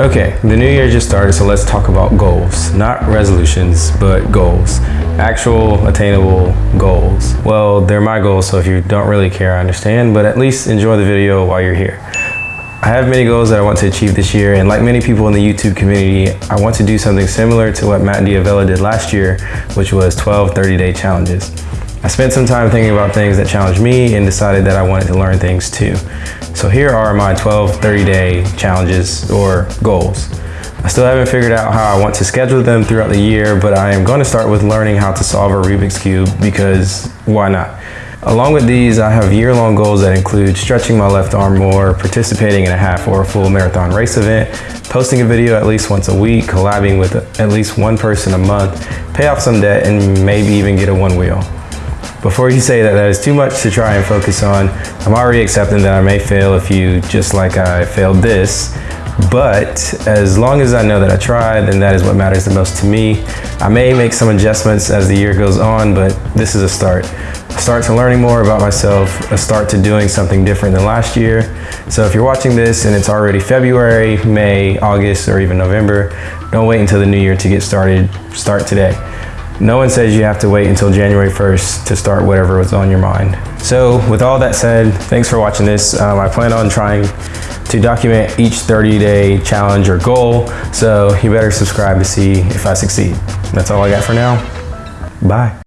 Okay, the new year just started, so let's talk about goals. Not resolutions, but goals. Actual attainable goals. Well, they're my goals, so if you don't really care, I understand, but at least enjoy the video while you're here. I have many goals that I want to achieve this year, and like many people in the YouTube community, I want to do something similar to what Matt D'Avella did last year, which was 12 30-day challenges. I spent some time thinking about things that challenged me and decided that I wanted to learn things too. So here are my 12 30-day challenges or goals. I still haven't figured out how I want to schedule them throughout the year, but I am going to start with learning how to solve a Rubik's Cube because why not? Along with these, I have year-long goals that include stretching my left arm more, participating in a half or a full marathon race event, posting a video at least once a week, collabing with at least one person a month, pay off some debt, and maybe even get a one wheel. Before you say that that is too much to try and focus on, I'm already accepting that I may fail a few just like I failed this, but as long as I know that I tried, then that is what matters the most to me. I may make some adjustments as the year goes on, but this is a start. A start to learning more about myself, a start to doing something different than last year. So if you're watching this and it's already February, May, August, or even November, don't wait until the new year to get started. Start today. No one says you have to wait until January 1st to start whatever was on your mind. So with all that said, thanks for watching this. Um, I plan on trying to document each 30 day challenge or goal. So you better subscribe to see if I succeed. That's all I got for now. Bye.